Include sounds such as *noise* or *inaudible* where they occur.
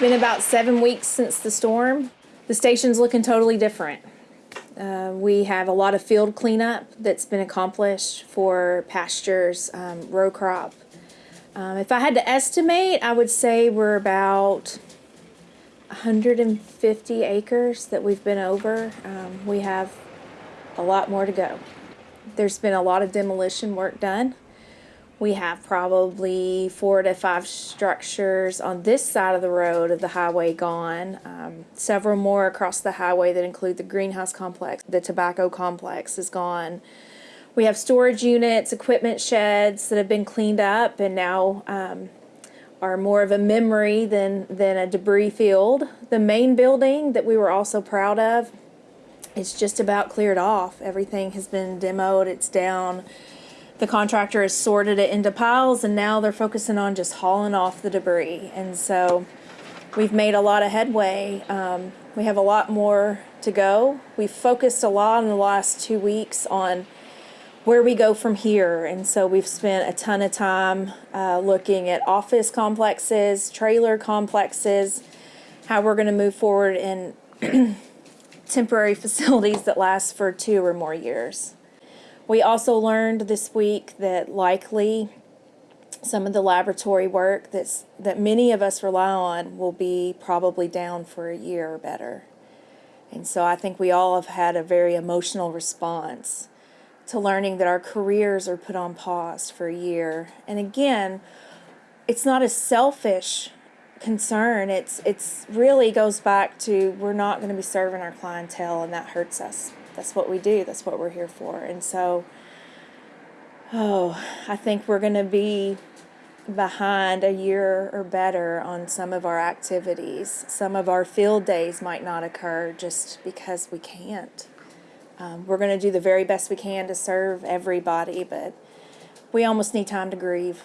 been about seven weeks since the storm. The station's looking totally different. Uh, we have a lot of field cleanup that's been accomplished for pastures, um, row crop. Um, if I had to estimate, I would say we're about 150 acres that we've been over. Um, we have a lot more to go. There's been a lot of demolition work done. We have probably four to five structures on this side of the road of the highway gone. Um, several more across the highway that include the greenhouse complex, the tobacco complex is gone. We have storage units, equipment sheds that have been cleaned up and now um, are more of a memory than, than a debris field. The main building that we were also proud of it's just about cleared off. Everything has been demoed, it's down. The contractor has sorted it into piles and now they're focusing on just hauling off the debris. And so we've made a lot of headway. Um, we have a lot more to go. We've focused a lot in the last two weeks on where we go from here. And so we've spent a ton of time uh, looking at office complexes, trailer complexes, how we're going to move forward in *clears throat* temporary *laughs* facilities that last for two or more years. We also learned this week that likely some of the laboratory work that's, that many of us rely on will be probably down for a year or better. And so I think we all have had a very emotional response to learning that our careers are put on pause for a year. And again, it's not a selfish concern. It's it's really goes back to we're not going to be serving our clientele and that hurts us. That's what we do. That's what we're here for. And so oh, I think we're going to be behind a year or better on some of our activities. Some of our field days might not occur just because we can't. Um, we're going to do the very best we can to serve everybody, but we almost need time to grieve.